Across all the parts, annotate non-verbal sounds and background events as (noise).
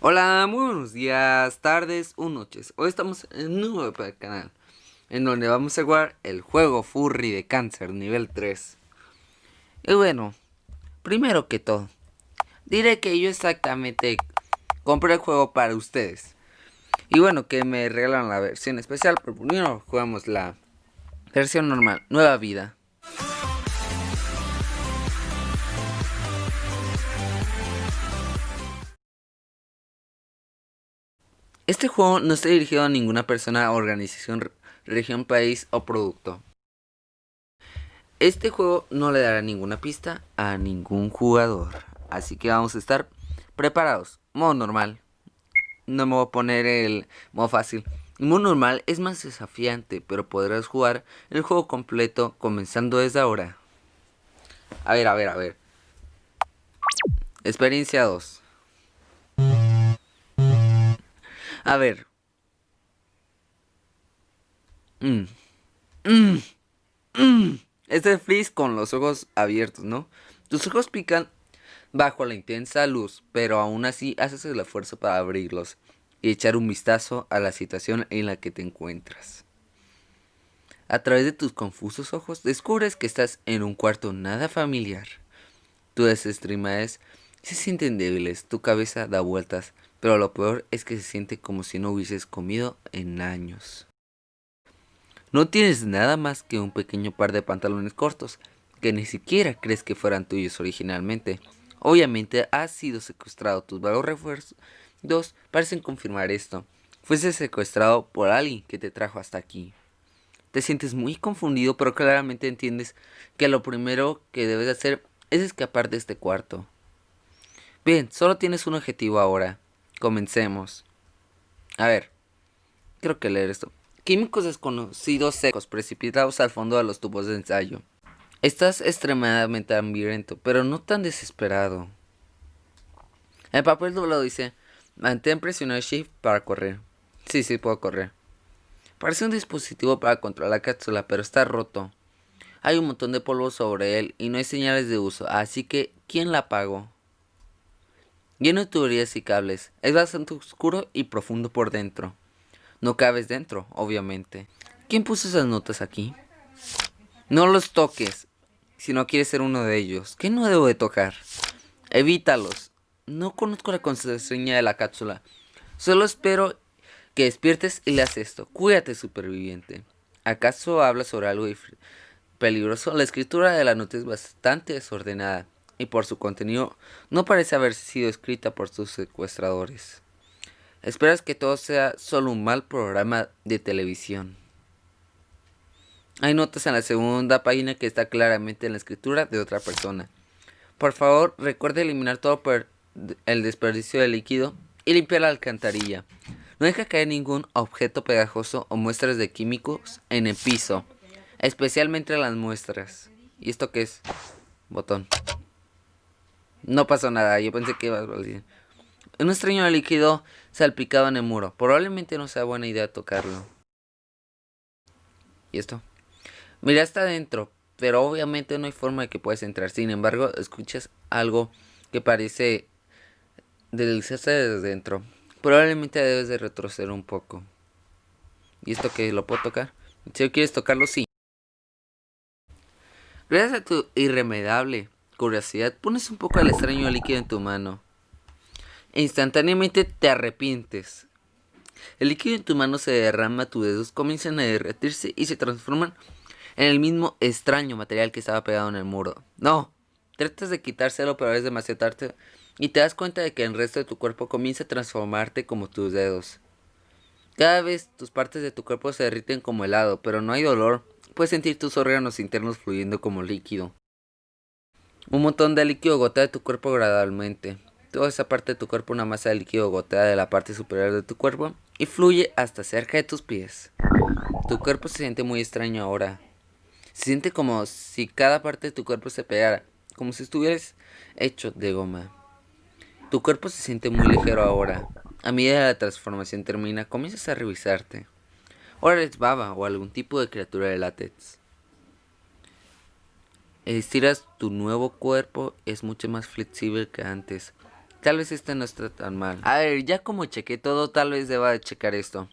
Hola, muy buenos días, tardes o noches. Hoy estamos en un nuevo canal en donde vamos a jugar el juego Furry de cáncer nivel 3. Y bueno, primero que todo, diré que yo exactamente compré el juego para ustedes. Y bueno, que me regalan la versión especial, pero primero jugamos la versión normal, nueva vida. Este juego no está dirigido a ninguna persona, organización, región, país o producto. Este juego no le dará ninguna pista a ningún jugador. Así que vamos a estar preparados. Modo normal. No me voy a poner el modo fácil. Modo normal es más desafiante, pero podrás jugar el juego completo comenzando desde ahora. A ver, a ver, a ver. Experiencia 2. A ver. Mm. Mm. Mm. Este es con los ojos abiertos, ¿no? Tus ojos pican bajo la intensa luz, pero aún así haces el esfuerzo para abrirlos y echar un vistazo a la situación en la que te encuentras. A través de tus confusos ojos descubres que estás en un cuarto nada familiar. Tus extremidades se sienten débiles, tu cabeza da vueltas pero lo peor es que se siente como si no hubieses comido en años. No tienes nada más que un pequeño par de pantalones cortos, que ni siquiera crees que fueran tuyos originalmente. Obviamente has sido secuestrado, tus vagos refuerzos parecen confirmar esto. Fuiste secuestrado por alguien que te trajo hasta aquí. Te sientes muy confundido, pero claramente entiendes que lo primero que debes hacer es escapar de este cuarto. Bien, solo tienes un objetivo ahora. Comencemos. A ver, creo que leer esto. Químicos desconocidos secos precipitados al fondo de los tubos de ensayo. Estás extremadamente hambriento, pero no tan desesperado. El papel doblado dice, mantén presionado Shift para correr. Sí, sí, puedo correr. Parece un dispositivo para controlar la cápsula, pero está roto. Hay un montón de polvo sobre él y no hay señales de uso, así que ¿quién la apagó? Lleno de tuberías y cables. Es bastante oscuro y profundo por dentro. No cabes dentro, obviamente. ¿Quién puso esas notas aquí? No los toques, si no quieres ser uno de ellos. ¿Qué no debo de tocar? Evítalos. No conozco la contraseña de la cápsula. Solo espero que despiertes y leas esto. Cuídate, superviviente. ¿Acaso habla sobre algo peligroso? La escritura de la nota es bastante desordenada y por su contenido no parece haber sido escrita por sus secuestradores. Esperas que todo sea solo un mal programa de televisión. Hay notas en la segunda página que está claramente en la escritura de otra persona. Por favor, recuerde eliminar todo el desperdicio de líquido y limpiar la alcantarilla. No deja caer ningún objeto pegajoso o muestras de químicos en el piso, especialmente las muestras. ¿Y esto qué es? Botón. No pasó nada, yo pensé que iba a salir. Un extraño líquido salpicado en el muro. Probablemente no sea buena idea tocarlo. ¿Y esto? Mira, está adentro, pero obviamente no hay forma de que puedas entrar. Sin embargo, escuchas algo que parece deslizarse desde dentro. Probablemente debes de retroceder un poco. ¿Y esto que lo puedo tocar? Si quieres tocarlo, sí. Gracias a tu irremediable curiosidad, pones un poco de extraño líquido en tu mano. E instantáneamente te arrepientes. El líquido en tu mano se derrama, tus dedos comienzan a derretirse y se transforman en el mismo extraño material que estaba pegado en el muro. No, tratas de quitárselo pero es demasiado tarde y te das cuenta de que el resto de tu cuerpo comienza a transformarte como tus dedos. Cada vez tus partes de tu cuerpo se derriten como helado, pero no hay dolor. Puedes sentir tus órganos internos fluyendo como líquido. Un montón de líquido gotea de tu cuerpo gradualmente. Toda esa parte de tu cuerpo, una masa de líquido gotea de la parte superior de tu cuerpo y fluye hasta cerca de tus pies. Tu cuerpo se siente muy extraño ahora. Se siente como si cada parte de tu cuerpo se pegara, como si estuvieras hecho de goma. Tu cuerpo se siente muy ligero ahora. A medida que la transformación termina, comienzas a revisarte. Ahora eres baba o algún tipo de criatura de látex. Estiras tu nuevo cuerpo, es mucho más flexible que antes. Tal vez este no está tan mal. A ver, ya como chequé todo, tal vez deba de checar esto.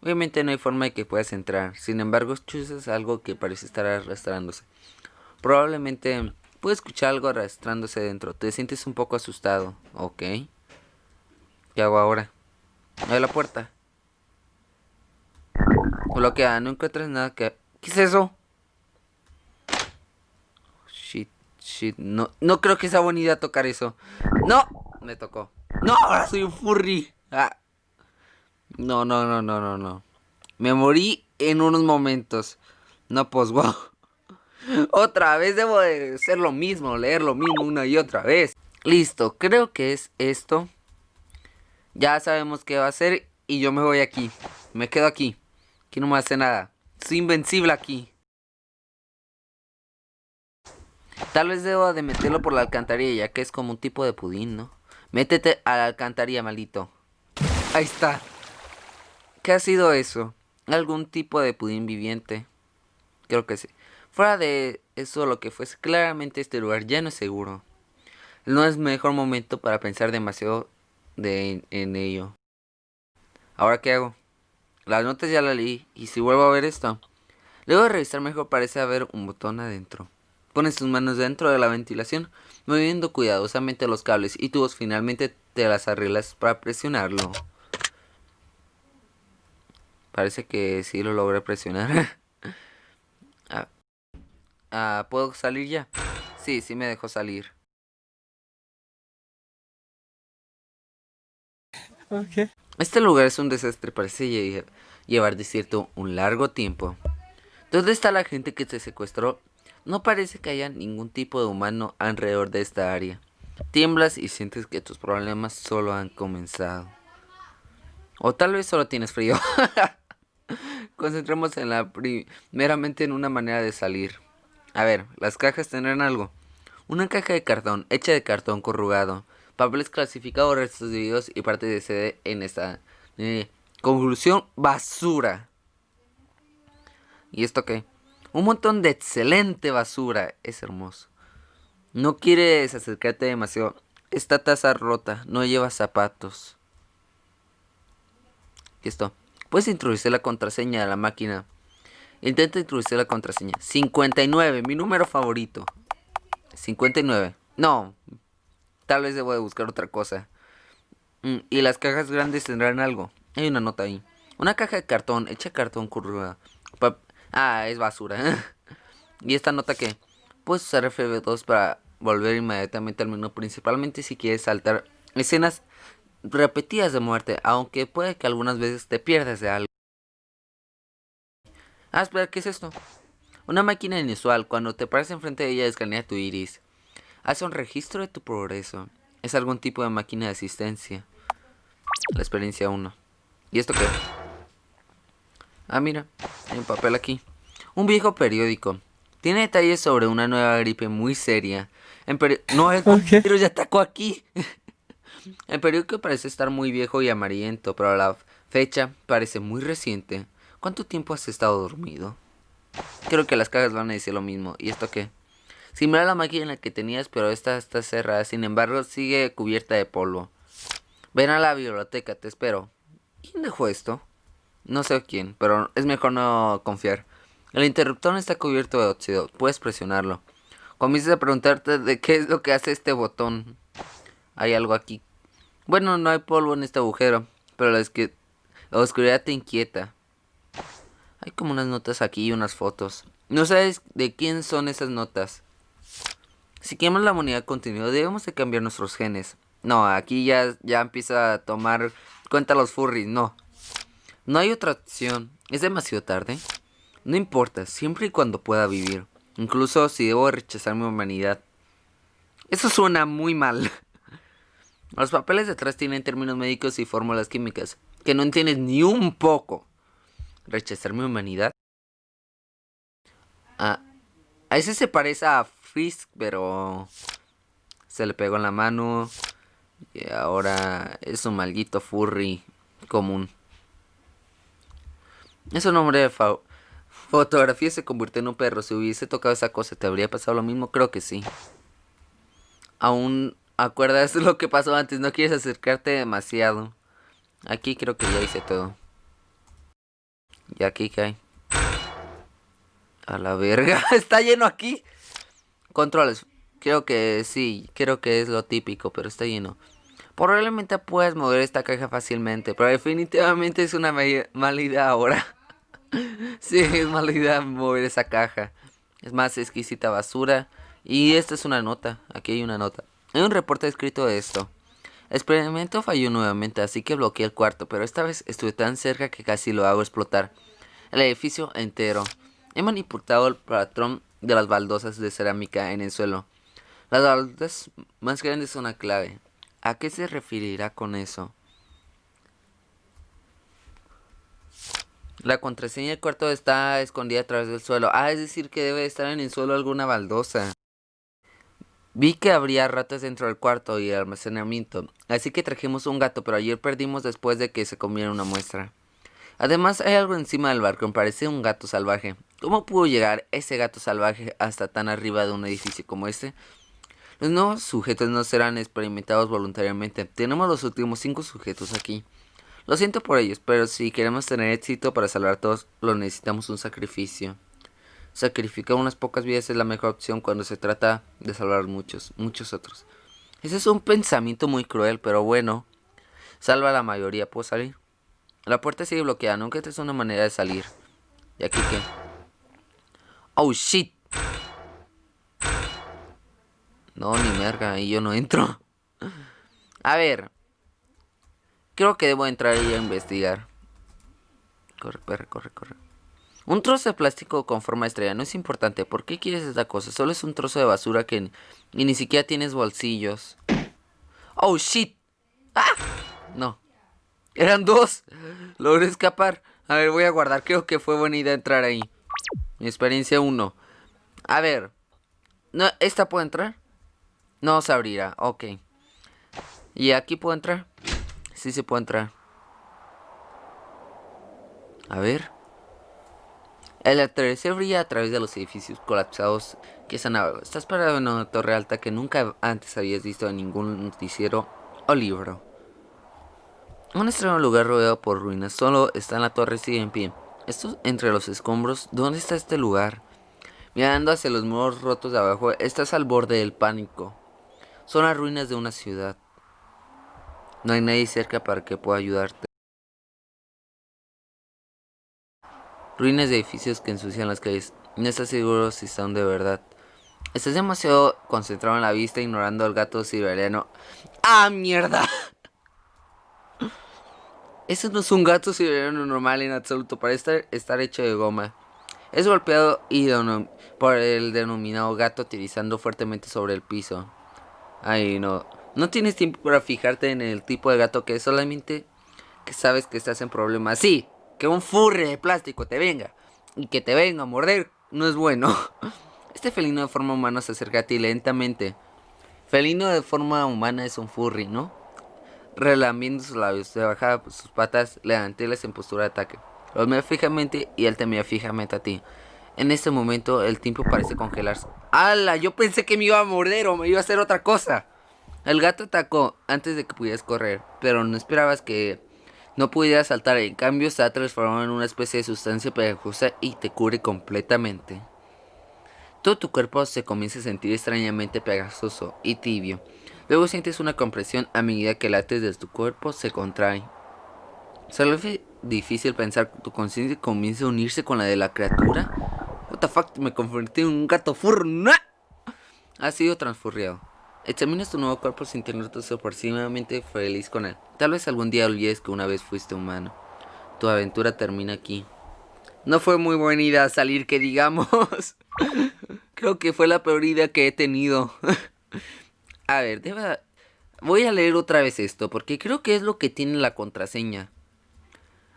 Obviamente no hay forma de que puedas entrar. Sin embargo, chuzas algo que parece estar arrastrándose. Probablemente puedes escuchar algo arrastrándose dentro. Te sientes un poco asustado. Ok. ¿Qué hago ahora? Abre la puerta. Bloquea, no encuentras nada que... ¿Qué es eso? Shit, No, no creo que sea buena idea tocar eso. ¡No! Me tocó. ¡No! Ahora soy un furry. Ah. No, no, no, no, no, no. Me morí en unos momentos. No, pues, (laughs) wow. Otra vez debo de hacer lo mismo, leer lo mismo una y otra vez. Listo, creo que es esto. Ya sabemos qué va a ser y yo me voy aquí. Me quedo aquí. Aquí no me hace nada. Soy invencible aquí. Tal vez debo de meterlo por la alcantarilla, ya que es como un tipo de pudín, ¿no? Métete a la alcantarilla, maldito. Ahí está. ¿Qué ha sido eso? ¿Algún tipo de pudín viviente? Creo que sí. Fuera de eso, lo que fuese, claramente este lugar ya no es seguro. No es mejor momento para pensar demasiado de, en ello. ¿Ahora qué hago? Las notas ya las leí, y si vuelvo a ver esto. Luego de revisar mejor parece haber un botón adentro. Pones tus manos dentro de la ventilación, moviendo cuidadosamente los cables y tubos finalmente te las arreglas para presionarlo. Parece que sí lo logré presionar. (laughs) ah, ah, ¿Puedo salir ya? Sí, sí me dejó salir. Okay. Este lugar es un desastre, parece llevar desierto un largo tiempo. ¿Dónde está la gente que se secuestró? No parece que haya ningún tipo de humano alrededor de esta área. Tiemblas y sientes que tus problemas solo han comenzado. O tal vez solo tienes frío. (laughs) Concentremos en la primeramente en una manera de salir. A ver, las cajas tendrán algo. Una caja de cartón, hecha de cartón corrugado, papeles clasificados, restos de videos y parte de CD en esta. Eh, conclusión, basura. ¿Y esto qué? Un montón de excelente basura. Es hermoso. No quieres acercarte demasiado. Esta taza rota, no lleva zapatos. ¿Qué esto? Puedes introducir la contraseña de la máquina. Intenta introducir la contraseña. 59, mi número favorito. 59. No. Tal vez debo de buscar otra cosa. Mm, y las cajas grandes tendrán algo. Hay una nota ahí. Una caja de cartón, hecha cartón curva. Ah, es basura. (laughs) y esta nota que puedes usar FB2 para volver inmediatamente al menú, principalmente si quieres saltar escenas repetidas de muerte, aunque puede que algunas veces te pierdas de algo. Ah, espera, ¿qué es esto? Una máquina inusual, cuando te paras enfrente de ella escanea tu iris. Hace un registro de tu progreso. Es algún tipo de máquina de asistencia. La experiencia 1. ¿Y esto qué? Ah, mira, hay un papel aquí. Un viejo periódico. Tiene detalles sobre una nueva gripe muy seria. En no, el (laughs) pero ya atacó aquí. (laughs) El periódico parece estar muy viejo y amarillento, pero la fecha parece muy reciente. ¿Cuánto tiempo has estado dormido? Creo que las cajas van a decir lo mismo. ¿Y esto qué? Similar a la máquina que tenías, pero esta está cerrada. Sin embargo, sigue cubierta de polvo. Ven a la biblioteca, te espero. ¿Quién dejó esto? No sé quién, pero es mejor no confiar. El interruptor está cubierto de óxido. Puedes presionarlo. Comienzas a preguntarte de qué es lo que hace este botón. Hay algo aquí bueno, no hay polvo en este agujero, pero la oscuridad te inquieta. Hay como unas notas aquí y unas fotos. No sabes de quién son esas notas. Si queremos la humanidad continua, debemos de cambiar nuestros genes. No, aquí ya, ya empieza a tomar cuenta los furries, no. No hay otra opción. Es demasiado tarde. No importa, siempre y cuando pueda vivir. Incluso si debo rechazar mi humanidad. Eso suena muy mal. (laughs) Los papeles detrás tienen términos médicos y fórmulas químicas que no entiendes ni un poco. Rechazar mi humanidad. Ah, a ese se parece a Frisk, pero se le pegó en la mano. Y ahora es un maldito furry común. Es un hombre de fotografía se convirtió en un perro. Si hubiese tocado esa cosa, ¿te habría pasado lo mismo? Creo que sí. Aún Acuerdas (laughs) lo que pasó antes, no quieres acercarte demasiado. Aquí creo que ya hice todo. ¿Y aquí qué hay? A la verga, (laughs) está lleno aquí. Controles. Creo que sí, creo que es lo típico, pero está lleno. Probablemente puedes mover esta caja fácilmente, pero definitivamente es una mala idea ahora. (laughs) sí, es mala idea mover esa caja. Es más exquisita basura. Y esta es una nota, aquí hay una nota. Hay un reporte escrito de esto. El experimento falló nuevamente, así que bloqueé el cuarto, pero esta vez estuve tan cerca que casi lo hago explotar. El edificio entero. He manipulado el patrón de las baldosas de cerámica en el suelo. Las baldosas más grandes son la clave. ¿A qué se referirá con eso? La contraseña del cuarto está escondida a través del suelo. Ah, es decir que debe estar en el suelo alguna baldosa. Vi que habría ratas dentro del cuarto y el almacenamiento, así que trajimos un gato, pero ayer perdimos después de que se comiera una muestra. Además, hay algo encima del balcón, parece un gato salvaje. ¿Cómo pudo llegar ese gato salvaje hasta tan arriba de un edificio como este? Los nuevos sujetos no serán experimentados voluntariamente. Tenemos los últimos cinco sujetos aquí. Lo siento por ellos, pero si queremos tener éxito para salvar a todos, lo necesitamos un sacrificio. Sacrificar unas pocas vidas es la mejor opción cuando se trata de salvar muchos, muchos otros. Ese es un pensamiento muy cruel, pero bueno. Salva a la mayoría, ¿puedo salir? La puerta sigue bloqueada, nunca es una manera de salir. ¿Y aquí qué? Oh, shit. No, ni merga, y yo no entro. (laughs) A ver. Creo que debo entrar y a investigar. Corre, corre, corre, corre. Un trozo de plástico con forma de estrella no es importante. ¿Por qué quieres esta cosa? Solo es un trozo de basura que ni, ni siquiera tienes bolsillos. Oh, shit. ¡Ah! No. Eran dos. Logré escapar. A ver, voy a guardar. Creo que fue buena idea entrar ahí. Mi experiencia 1. A ver. No, ¿Esta puede entrar? No se abrirá. Ok. ¿Y aquí puedo entrar? Sí se puede entrar. A ver. El atardecer brilla a través de los edificios colapsados que están abajo. Estás parado en una torre alta que nunca antes habías visto en ningún noticiero o libro. Un extraño lugar rodeado por ruinas. Solo está en la torre sigue en pie. Esto entre los escombros. ¿Dónde está este lugar? Mirando hacia los muros rotos de abajo, estás al borde del pánico. Son las ruinas de una ciudad. No hay nadie cerca para que pueda ayudarte. Ruinas de edificios que ensucian las calles. No estás seguro si son de verdad. Estás demasiado concentrado en la vista ignorando al gato siberiano. ¡Ah, mierda! (laughs) Ese no es un gato siberiano normal en absoluto. Parece estar, hecho de goma. Es golpeado y por el denominado gato utilizando fuertemente sobre el piso. Ay, no. No tienes tiempo para fijarte en el tipo de gato que es. Solamente que sabes que estás en problemas. Sí, que un furry de plástico te venga y que te venga a morder no es bueno. (laughs) Este felino de forma humana se acerca a ti lentamente. Felino de forma humana es un furry, ¿no? Relamiendo sus labios, se baja sus patas, levantélas en postura de ataque. Lo mira fijamente y él te mira fijamente a ti. En este momento el tiempo parece congelarse. ¡Hala! Yo pensé que me iba a morder o me iba a hacer otra cosa. El gato atacó antes de que pudieras correr, pero no esperabas que no pudiera saltar, en cambio se ha transformado en una especie de sustancia pegajosa y te cubre completamente. Todo tu cuerpo se comienza a sentir extrañamente pegajoso y tibio. Luego sientes una compresión a medida que lates de tu cuerpo se contrae. Solo es difícil pensar que tu conciencia comienza a unirse con la de la criatura. What the fuck, me convertí en un gato furna. Ha sido transfurriado. Examinas tu nuevo cuerpo sintiéndote sorpresivamente feliz con él. Tal vez algún día olvides que una vez fuiste humano. Tu aventura termina aquí. No fue muy buena idea salir, que digamos. (laughs) Creo que fue la peor idea que he tenido. (laughs) a ver, deba... voy a leer otra vez esto, porque creo que es lo que tiene la contraseña.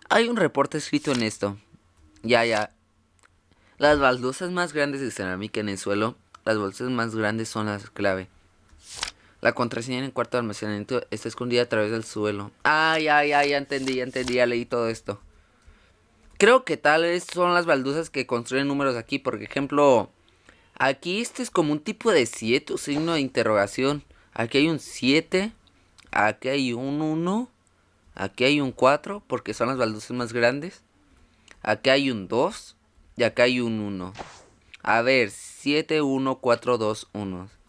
Hay un reporte escrito en esto. Ya, ya. Las baldosas más grandes de cerámica en el suelo, las bolsas más grandes son las clave. La contraseña en el cuarto de almacenamiento está escondida a través del suelo. Ay, ay, ay, ya entendí, ya entendí, ya leí todo esto. Creo que tal vez son las baldosas que construyen números aquí. Por ejemplo, aquí este es como un tipo de 7 o signo de interrogación. Aquí hay un 7. Aquí hay un 1. Aquí hay un 4 porque son las baldosas más grandes. Aquí hay un 2 y acá hay un 1. A ver, 7, 1, 4, 2, 1.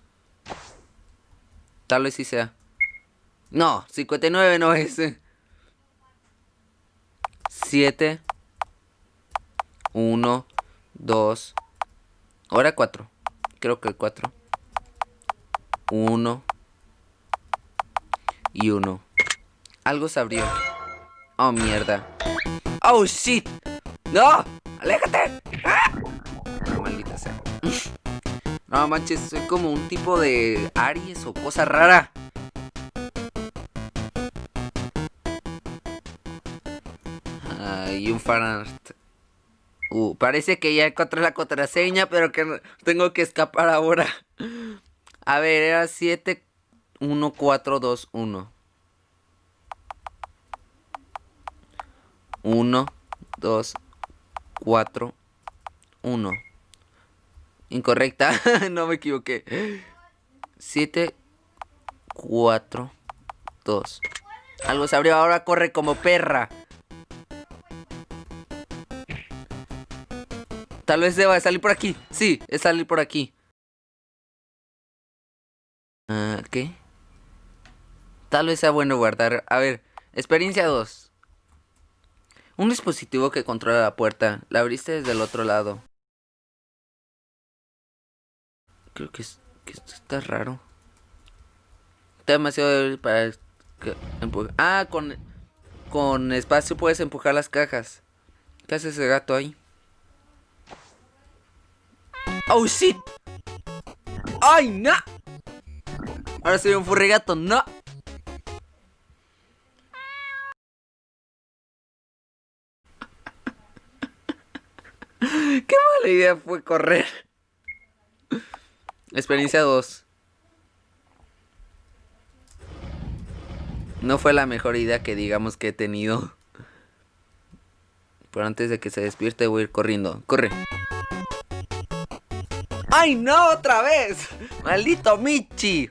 Tal vez sí sea. No, 59 no es. 7, 1, 2. Ahora 4. Creo que el 4. 1 y 1. Algo se abrió. Oh, mierda. Oh, shit. No, aléjate. ¡Ah! No, manches, soy como un tipo de Aries o cosa rara. Ay, un fanart. Uh, parece que ya encontré la contraseña, pero que tengo que escapar ahora. A ver, era 7, 1, 4, 2, 1. 1, 2, 4, 1. Incorrecta, (laughs) no me equivoqué. 7, 4, 2. Algo se abrió, ahora corre como perra. Tal vez deba salir por aquí. Sí, es salir por aquí. Uh, ¿Qué? Tal vez sea bueno guardar. A ver, experiencia 2. Un dispositivo que controla la puerta. La abriste desde el otro lado. Creo que, es, que esto está raro. Está demasiado débil para... Que ah, con, con espacio puedes empujar las cajas. ¿Qué hace ese gato ahí? ¡Oh, shit! ¡Ay, no! Ahora soy un furrigato, no. (laughs) Qué mala idea fue correr. Experiencia 2. No fue la mejor idea que digamos que he tenido. (laughs) Pero antes de que se despierte voy a ir corriendo. Corre. ¡Ay, no! ¡Otra vez! ¡Maldito Michi!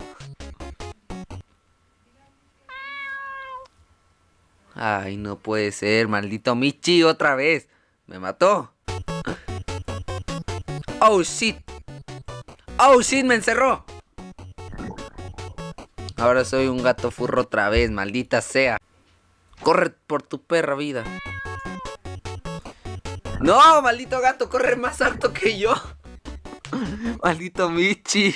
Ay, no puede ser, maldito Michi, otra vez. Me mató. Oh, shit. Oh, shit, me encerró. Ahora soy un gato furro otra vez, maldita sea. Corre por tu perra vida. No, maldito gato, corre más alto que yo. (laughs) Maldito Michi.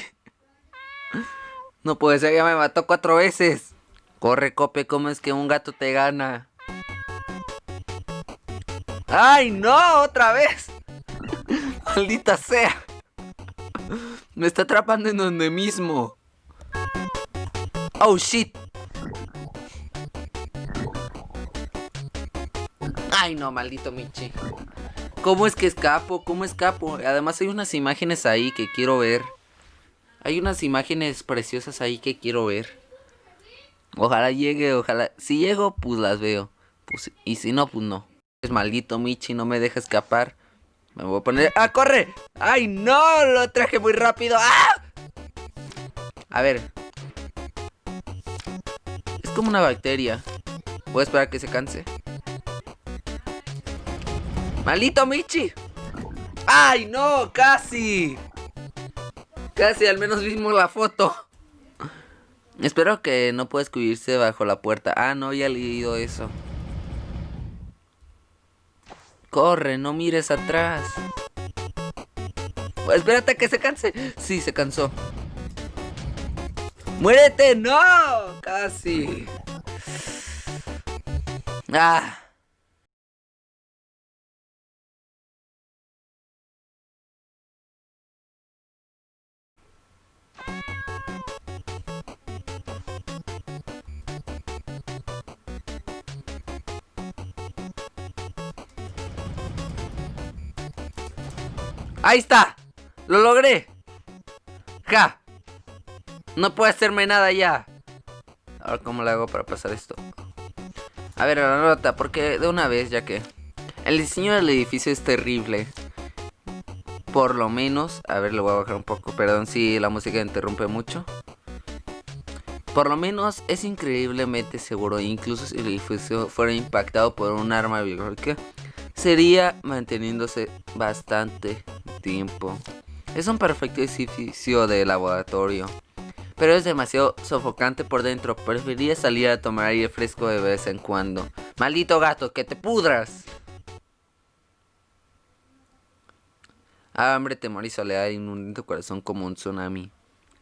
No puede ser, ya me mató cuatro veces. Corre, Cope, ¿cómo es que un gato te gana? ¡Ay, no! ¡Otra vez! (laughs) ¡Maldita sea! Me está atrapando en donde mismo. ¡Oh, shit! ¡Ay, no, maldito Michi! ¿Cómo es que escapo? ¿Cómo escapo? Además hay unas imágenes ahí que quiero ver. Hay unas imágenes preciosas ahí que quiero ver. Ojalá llegue, ojalá. Si llego, pues las veo. Pues, y si no, pues no. Es maldito Michi, no me deja escapar. Me voy a poner... ¡Ah, corre! ¡Ay, no! Lo traje muy rápido. ¡Ah! A ver. Es como una bacteria. Voy a esperar a que se canse. ¡Maldito Michi! ¡Ay, no! ¡Casi! Casi, al menos vimos la foto. Espero que no pueda escubrirse bajo la puerta. Ah, no, he leído eso. Corre, no mires atrás. espérate que se canse. Sí, se cansó. ¡Muérete! ¡No! Casi. Ah. Ahí está. Lo logré. Ja. No puede hacerme nada ya. Ahora, ¿cómo le hago para pasar esto? A ver, la nota, porque de una vez, ya que... El diseño del edificio es terrible. Por lo menos... A ver, le voy a bajar un poco. Perdón si la música interrumpe mucho. Por lo menos es increíblemente seguro, incluso si el edificio fuera impactado por un arma biológica, sería manteniéndose bastante Es un perfecto edificio de laboratorio, pero es demasiado sofocante por dentro. Preferiría salir a tomar aire fresco de vez en cuando. Maldito gato, que te pudras. Hambre, temor y soledad inundan tu corazón como un tsunami.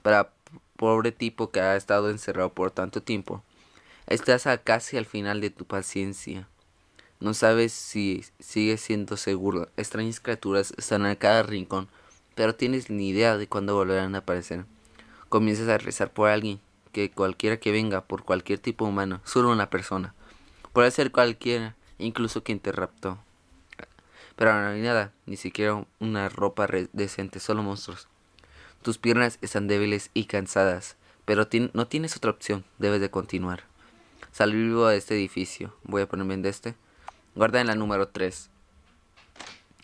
Para pobre tipo que ha estado encerrado por tanto tiempo, estás a casi al final de tu paciencia. No sabes si sigues siendo seguro. Extrañas criaturas están a cada rincón, pero tienes ni idea de cuándo volverán a aparecer. Comienzas a rezar por alguien, que cualquiera que venga, por cualquier tipo humano, solo una persona. Puede ser cualquiera, incluso quien te raptó. Pero no hay nada, ni siquiera una ropa decente, solo monstruos. Tus piernas están débiles y cansadas, pero no tienes otra opción, debes de continuar. Salir vivo de este edificio. Voy a ponerme en este. Guarda en la número 3.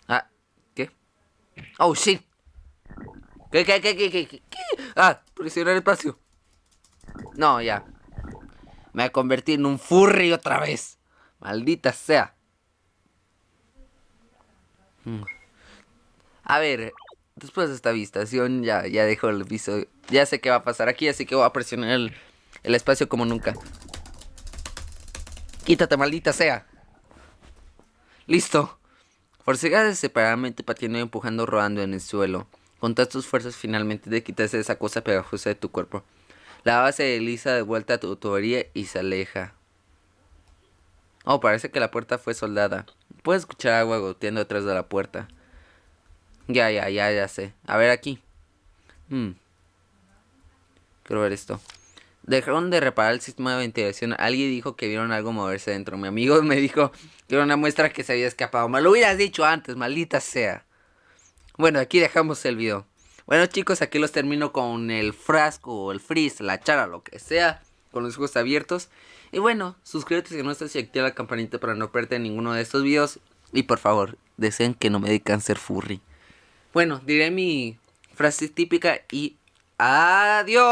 Ah, ¿qué? Oh, shit. ¿Qué, qué, qué, qué, qué? qué? Ah, presionar espacio. No, ya. Me convertí en un furry otra vez. Maldita sea. Mm. A ver, después de esta visitación ya, ya dejo el piso. Ya sé qué va a pasar aquí, así que voy a presionar el, el espacio como nunca. Quítate, maldita sea. Listo. Forcegas separadamente patinando y empujando rodando en el suelo. Con todas tus fuerzas finalmente de quitarse esa cosa pegajosa de tu cuerpo. La base de Lisa de vuelta a tu tubería y se aleja. Oh, parece que la puerta fue soldada. Puedes escuchar agua goteando detrás de la puerta. Ya, ya, ya, ya sé. A ver aquí. Hmm. Quiero ver esto. Dejaron de reparar el sistema de ventilación. Alguien dijo que vieron algo moverse dentro. Mi amigo me dijo que era una muestra que se había escapado. Me lo hubieras dicho antes, maldita sea. Bueno, aquí dejamos el video. Bueno chicos, aquí los termino con el frasco, o el freeze, la chara, lo que sea. Con los ojos abiertos. Y bueno, suscríbete si no estás y activa la campanita para no perderte ninguno de estos videos. Y por favor, deseen que no me dé cáncer furry. Bueno, diré mi frase típica y Adiós.